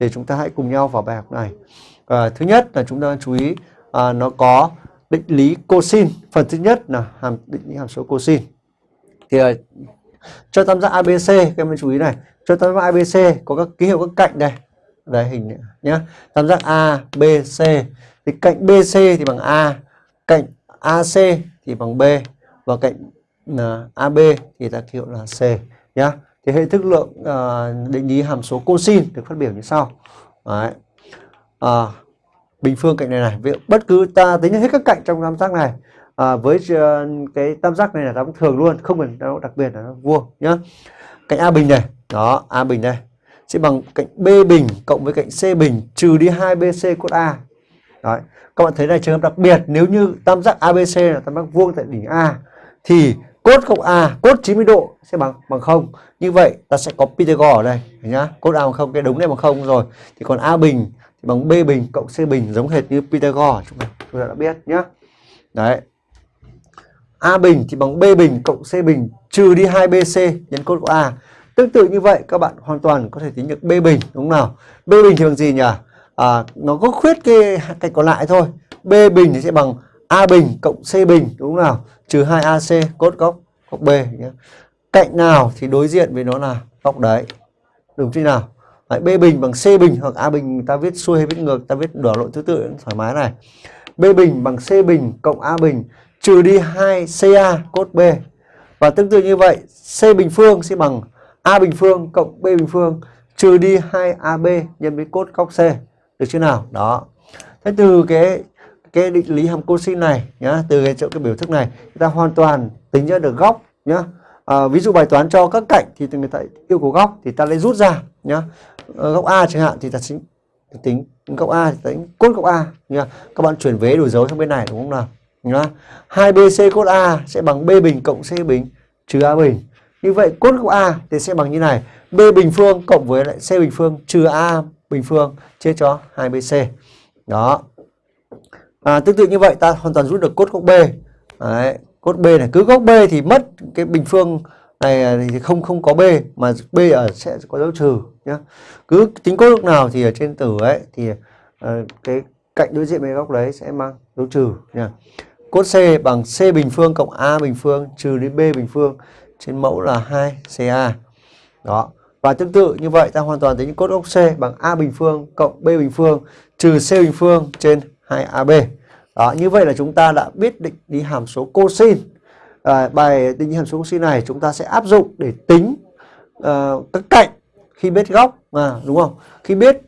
thì chúng ta hãy cùng nhau vào bài học này. À, thứ nhất là chúng ta chú ý à, nó có định lý cosin. Phần thứ nhất là hàm định lý hàm số cosin. Thì à, cho tam giác ABC các em chú ý này. Cho tam giác ABC có các ký hiệu các cạnh đây. Đây hình này, nhá. Tam giác ABC, thì cạnh BC thì bằng A cạnh AC thì bằng B và cạnh uh, AB thì ta ký hiệu là C nhá thì hệ thức lượng uh, định lý hàm số cosin được phát biểu như sau Đấy. À, bình phương cạnh này này Vậy bất cứ ta tính hết các cạnh trong tam giác này à, với uh, cái tam giác này là tam thường luôn không cần đặc biệt là nó vuông nhá cạnh a bình này đó a bình đây sẽ bằng cạnh b bình cộng với cạnh c bình trừ đi 2 bc cốt a Đấy. các bạn thấy này trường hợp đặc biệt nếu như tam giác abc là tam giác vuông tại đỉnh a thì cốt cộng a cốt 90 độ sẽ bằng bằng không. Như vậy ta sẽ có Pythagore ở đây nhá. Cốt a bằng không cái đúng này bằng không rồi. Thì còn a bình thì bằng b bình cộng c bình giống hệt như Pythagore. Chúng ta, chúng ta đã biết nhá. Đấy. A bình thì bằng b bình cộng c bình trừ đi 2bc nhân cốt của a. Tương tự như vậy các bạn hoàn toàn có thể tính được b bình đúng không nào? B bình thì bằng gì nhỉ? À, nó có khuyết cái cạnh còn lại thôi. B bình thì sẽ bằng a bình cộng c bình đúng không nào? Trừ 2ac cốt góc góc b nhé. Cạnh nào thì đối diện với nó là góc đấy. Đúng chưa nào? Đấy, b bình bằng c bình hoặc a bình ta viết xuôi hay viết ngược ta viết đảo lộn thứ tự thoải mái này. B bình bằng c bình cộng a bình trừ đi 2ca cốt b. Và tương tự như vậy c bình phương sẽ bằng a bình phương cộng b bình phương trừ đi 2ab nhân với cốt góc c. Được chưa nào? Đó. Thế từ cái cái định lý hàm cosin này nhá từ cái chỗ cái biểu thức này chúng ta hoàn toàn tính ra được góc nhá. À, ví dụ bài toán cho các cạnh thì người ta yêu cầu góc thì ta lấy rút ra nhá. À, góc a chẳng hạn thì ta tính tính góc a thì tính cốt góc a nhá. Các bạn chuyển vế đổi dấu sang bên này đúng không nào? Nhá. 2bc cốt a sẽ bằng b bình cộng c bình trừ a bình. Như vậy cốt góc a thì sẽ bằng như này b bình phương cộng với lại c bình phương trừ a bình phương chia cho 2bc đó à, tương tự như vậy ta hoàn toàn rút được cốt góc b. Đấy, cốt b này cứ góc b thì mất cái bình phương này thì không không có b mà b ở sẽ có dấu trừ nhá. Cứ tính cốt góc nào thì ở trên tử ấy thì uh, cái cạnh đối diện với góc đấy sẽ mang dấu trừ nhá. Cốt c bằng c bình phương cộng a bình phương trừ đi b bình phương trên mẫu là 2 ca. Đó và tương tự như vậy ta hoàn toàn tính cốt góc c bằng a bình phương cộng b bình phương trừ c bình phương trên 2ab đó như vậy là chúng ta đã biết định lý hàm số cosin. À, bài định lý hàm số cosin này chúng ta sẽ áp dụng để tính uh, các cạnh khi biết góc mà đúng không? Khi biết